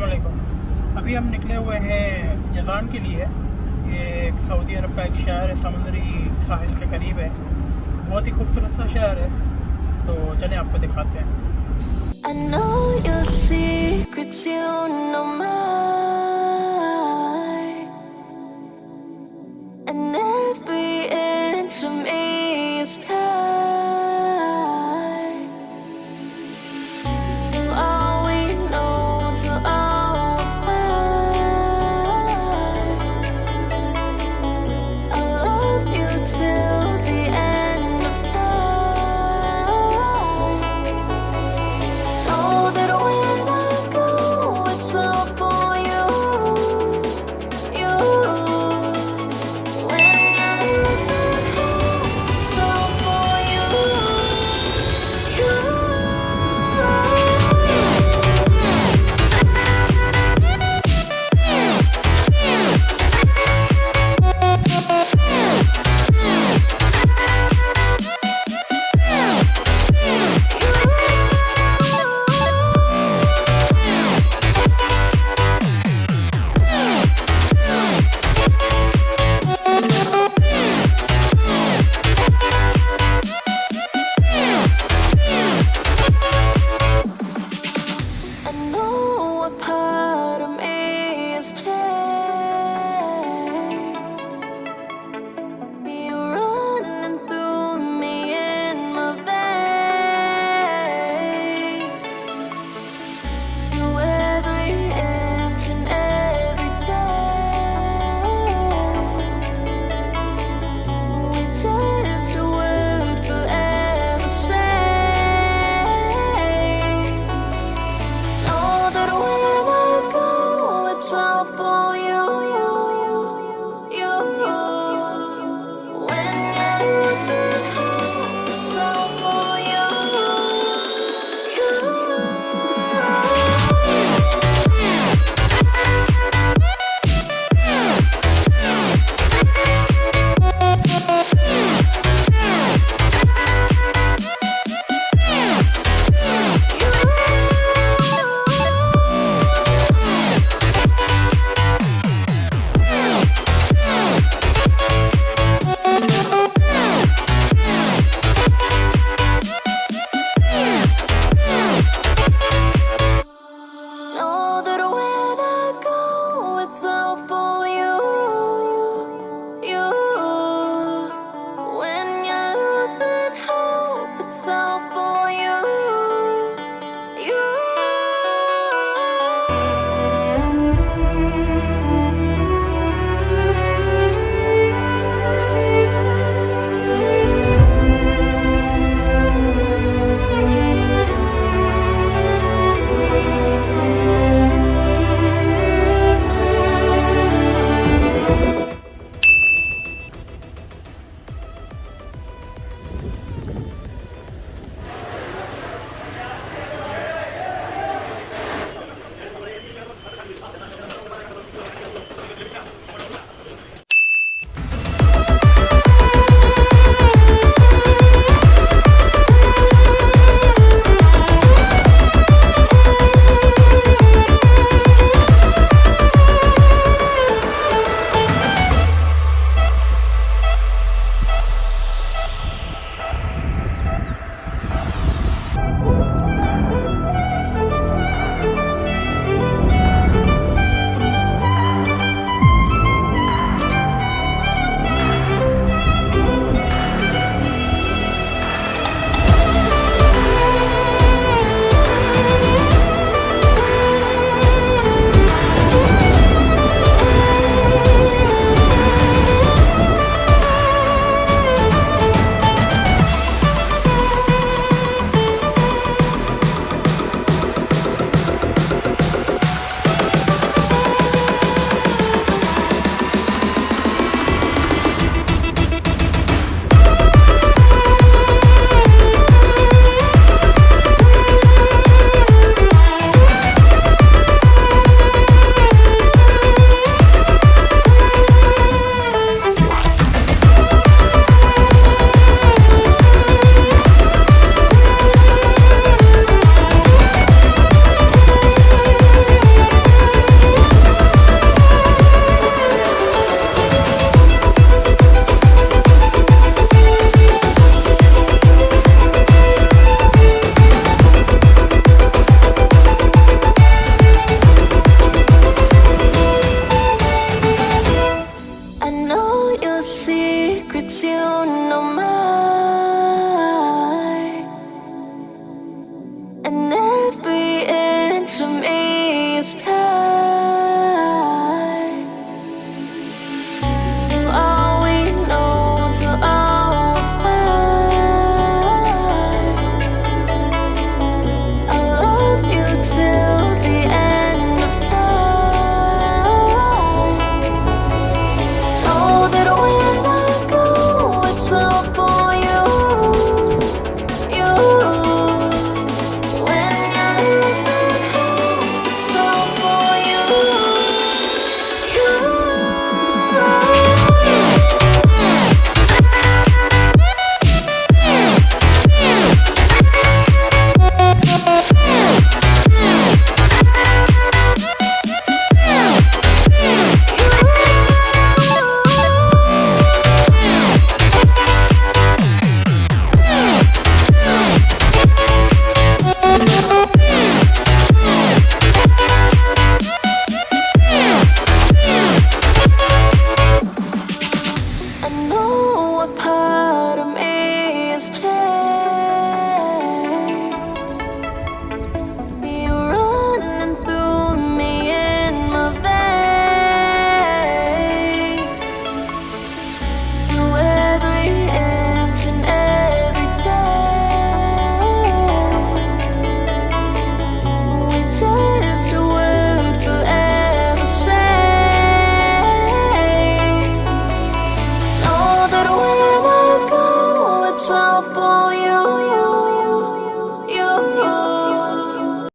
अलैक्म अभी हम निकले हुए हैं जजान के लिए। ये एक सऊदी अरब का एक शहर है, समुद्री साहिल के करीब है। बहुत ही खूबसूरत सा शहर है। तो चलें आपको दिखाते हैं। you.